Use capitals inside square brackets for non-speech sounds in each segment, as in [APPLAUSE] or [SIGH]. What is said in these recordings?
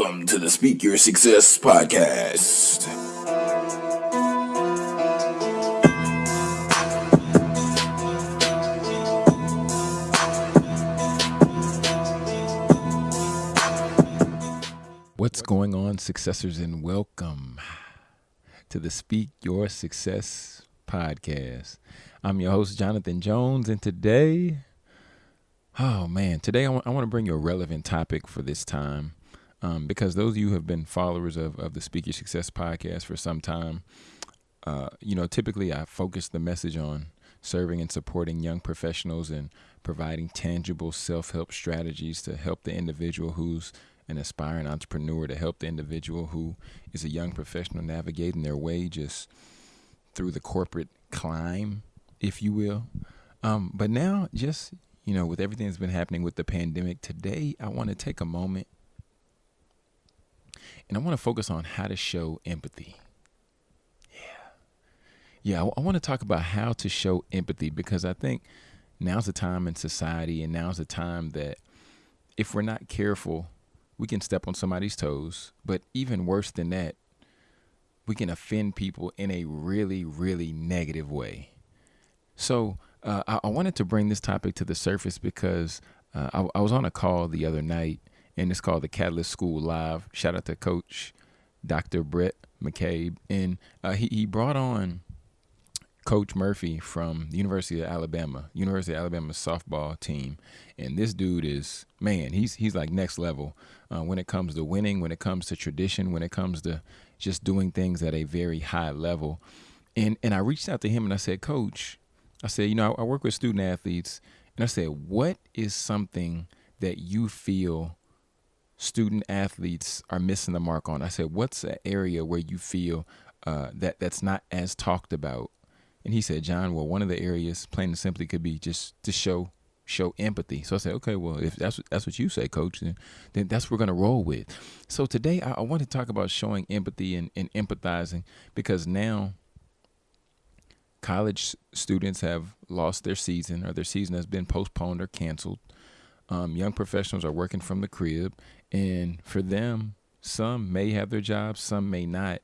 Welcome to the Speak Your Success podcast. What's going on, successors, and welcome to the Speak Your Success podcast. I'm your host, Jonathan Jones, and today, oh man, today I want to bring you a relevant topic for this time um, because those of you who have been followers of, of the Speak Your Success podcast for some time, uh, you know, typically I focus the message on serving and supporting young professionals and providing tangible self help strategies to help the individual who's an aspiring entrepreneur, to help the individual who is a young professional navigating their way just through the corporate climb, if you will. Um, but now, just, you know, with everything that's been happening with the pandemic, today I want to take a moment and I want to focus on how to show empathy. Yeah. Yeah, I, I want to talk about how to show empathy because I think now's the time in society and now's the time that if we're not careful, we can step on somebody's toes. But even worse than that, we can offend people in a really, really negative way. So uh, I, I, wanted to bring this topic to the surface because uh, I, I was on a call the other night and it's called the Catalyst School Live. Shout out to Coach Dr. Brett McCabe, and uh, he he brought on Coach Murphy from the University of Alabama, University of Alabama softball team, and this dude is man, he's he's like next level uh, when it comes to winning, when it comes to tradition, when it comes to just doing things at a very high level. And and I reached out to him and I said, Coach, I said, you know, I, I work with student athletes, and I said, what is something that you feel student athletes are missing the mark on. I said, what's an area where you feel uh, that that's not as talked about? And he said, John, well, one of the areas, plain and simply, could be just to show show empathy. So I said, okay, well, if that's that's what you say, coach, then, then that's what we're gonna roll with. So today I, I want to talk about showing empathy and, and empathizing because now college students have lost their season or their season has been postponed or canceled. Um, young professionals are working from the crib, and for them, some may have their jobs, some may not.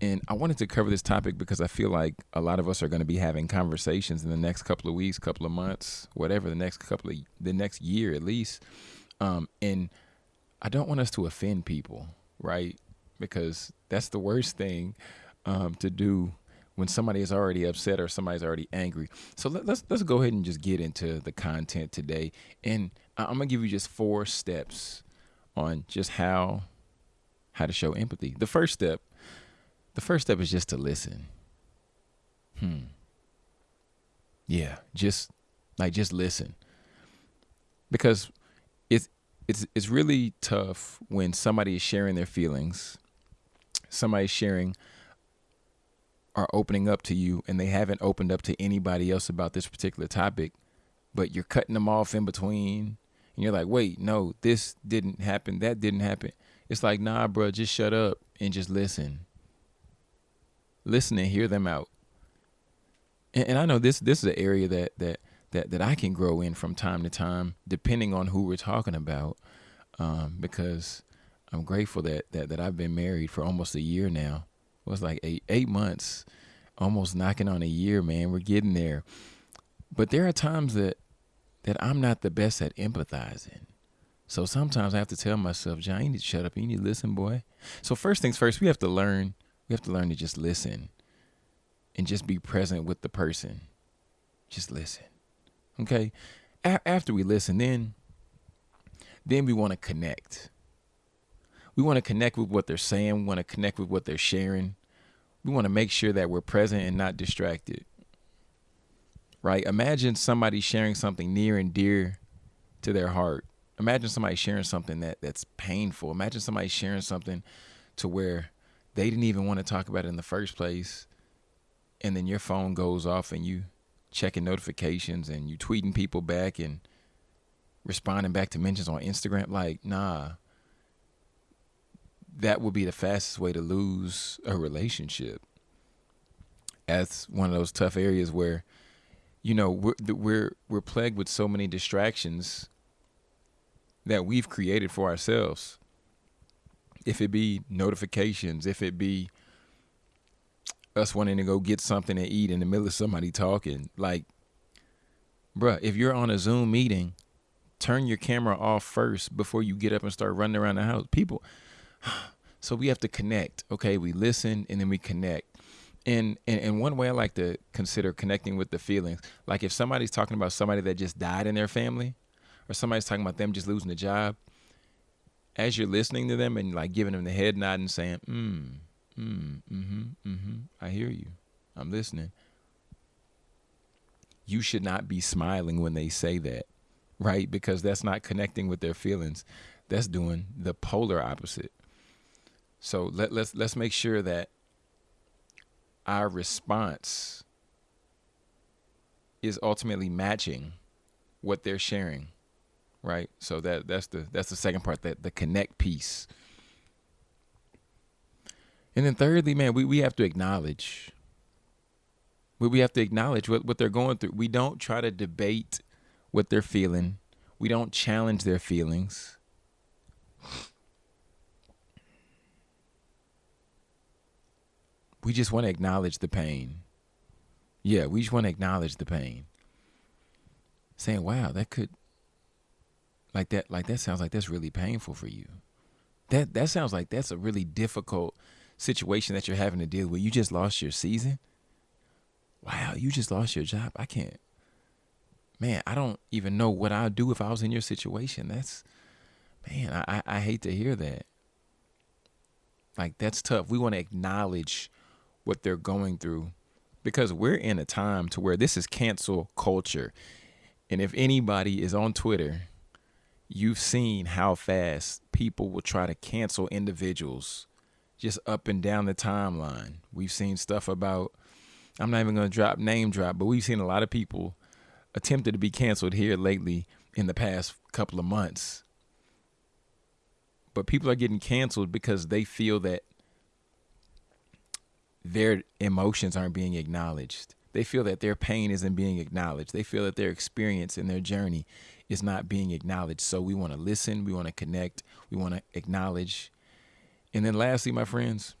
And I wanted to cover this topic because I feel like a lot of us are going to be having conversations in the next couple of weeks, couple of months, whatever, the next couple of the next year at least. Um, and I don't want us to offend people, right? Because that's the worst thing um, to do when somebody is already upset or somebody's already angry. So let, us let's, let's go ahead and just get into the content today, and I'm gonna give you just four steps on just how how to show empathy. The first step, the first step is just to listen. Hmm. Yeah, just like just listen. Because it's it's it's really tough when somebody is sharing their feelings, somebody's sharing are opening up to you and they haven't opened up to anybody else about this particular topic, but you're cutting them off in between. And you're like, wait, no, this didn't happen. That didn't happen. It's like, nah, bro, just shut up and just listen. Listen and hear them out. And, and I know this this is an area that that that that I can grow in from time to time, depending on who we're talking about. Um, because I'm grateful that, that that I've been married for almost a year now was like eight eight months, almost knocking on a year, man. We're getting there. But there are times that that I'm not the best at empathizing. So sometimes I have to tell myself, John, you need to shut up. You need to listen, boy. So first things first, we have to learn. We have to learn to just listen, and just be present with the person. Just listen. Okay. A- after we listen, then then we want to connect. We want to connect with what they're saying. We want to connect with what they're sharing we want to make sure that we're present and not distracted. Right? Imagine somebody sharing something near and dear to their heart. Imagine somebody sharing something that that's painful. Imagine somebody sharing something to where they didn't even want to talk about it in the first place. And then your phone goes off and you checking notifications and you tweeting people back and responding back to mentions on Instagram. Like, nah, that would be the fastest way to lose a relationship. That's one of those tough areas where, you know, we're we're we're plagued with so many distractions that we've created for ourselves. if it be notifications, if it be us wanting to go get something to eat in the middle of somebody talking, like, bruh, if you're on a Zoom meeting, turn your camera off first before you get up and start running around the house. People, [SIGHS] so we have to connect. Okay, we listen and then we connect. And, and and one way I like to consider connecting with the feelings, like if somebody's talking about somebody that just died in their family, or somebody's talking about them just losing a job, as you're listening to them and like giving them the head nod and saying, mm, mm, mm-hmm, mm-hmm, I hear you. I'm listening. You should not be smiling when they say that, right? Because that's not connecting with their feelings. That's doing the polar opposite. So let, let's let's make sure that our response is ultimately matching what they're sharing right? So that that's the that's the second part that the connect piece. And then thirdly, man, we, we have to acknowledge. We, we have to acknowledge what, what they're going through. We don't try to debate what they're feeling. We don't challenge their feelings. We just want to acknowledge the pain. Yeah, we just want to acknowledge the pain. Saying, wow, that could like that like that sounds like that's really painful for you. That that sounds like that's a really difficult situation that you're having to deal with. You just lost your season? Wow you just lost your job. I can't. Man i don't even know what i'd do if i was in your situation. That's man i i, I hate to hear that. Like that's tough. We want to acknowledge what they're going through because we're in a time to where this is cancel culture and if anybody is on twitter you've seen how fast people will try to cancel individuals just up and down the timeline. We've seen stuff about, I'm not even going to drop name drop, but we've seen a lot of people attempted to be canceled here lately in the past couple of months. But people are getting canceled because they feel that their emotions aren't being acknowledged. They feel that their pain isn't being acknowledged. They feel that their experience and their journey is not being acknowledged. So we want to listen, we want to connect, we want to acknowledge. And then lastly, my friends,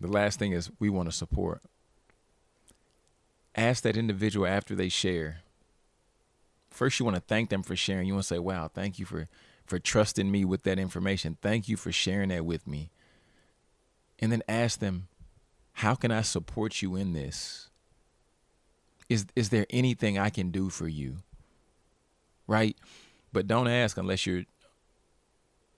the last thing is we want to support. Ask that individual after they share. First, you want to thank them for sharing. You want to say, "Wow, thank you for for trusting me with that information. Thank you for sharing that with me." And then ask them, "How can I support you in this? Is is there anything I can do for you?" right? But don't ask unless you're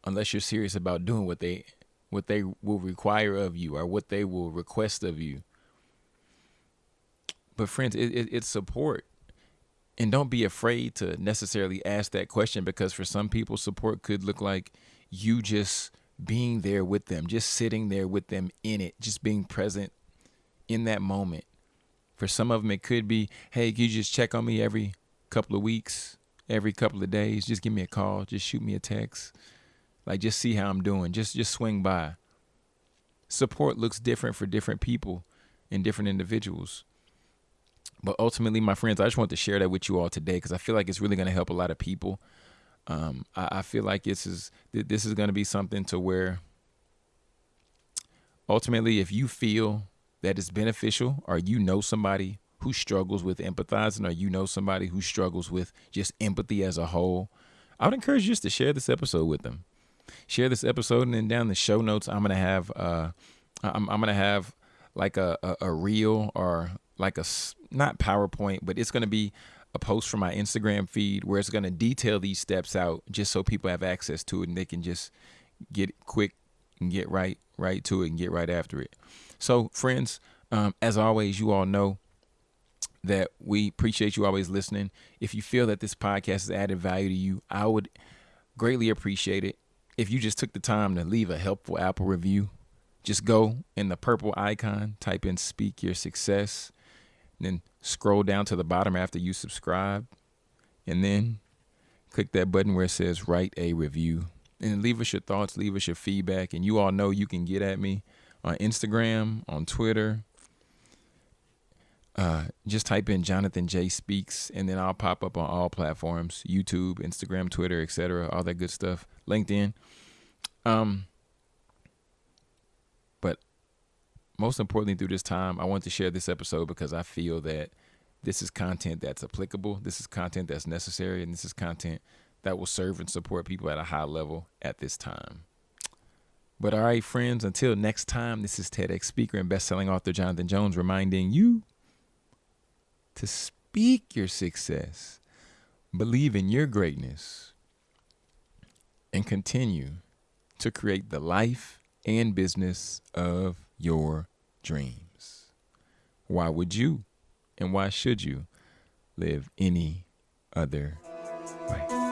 unless you're serious about doing what they what they will require of you or what they will request of you. But friends, it, it, it's support. And don't be afraid to necessarily ask that question because for some people, support could look like you just being there with them, just sitting there with them in it, just being present in that moment. For some of them, it could be, hey, can you just check on me every couple of weeks? every couple of days. Just give me a call. Just shoot me a text. Like just see how I'm doing. Just just swing by. Support looks different for different people and different individuals. But ultimately, my friends, I just want to share that with you all today because I feel like it's really going to help a lot of people. Um, I, I feel like this is this is going to be something to where ultimately, if you feel that it's beneficial or you know somebody who struggles with empathizing or you know somebody who struggles with just empathy as a whole, I would encourage you just to share this episode with them. Share this episode and then down the show notes, I'm gonna have uh, I'm, I'm gonna have like a, a, a reel or like a not PowerPoint, but it's gonna be a post from my Instagram feed where it's gonna detail these steps out just so people have access to it and they can just get quick and get right right to it and get right after it. So friends, um, as always, you all know that we appreciate you always listening. If you feel that this podcast has added value to you, I would greatly appreciate it if you just took the time to leave a helpful Apple review. Just go in the purple icon, type in Speak Your Success, then scroll down to the bottom after you subscribe, and then click that button where it says Write a Review. And leave us your thoughts, leave us your feedback. And you all know you can get at me on Instagram, on Twitter, uh, just type in Jonathan J Speaks, and then I'll pop up on all platforms: YouTube, Instagram, Twitter, etc. All that good stuff. LinkedIn. Um, most importantly, through this time, I want to share this episode because I feel that this is content that's applicable. This is content that's necessary, and this is content that will serve and support people at a high level at this time. But all right, friends, until next time, this is TEDx speaker and best-selling author Jonathan Jones reminding you to speak your success, believe in your greatness, and continue to create the life and business of your dreams. Why would you and why should you live any other way?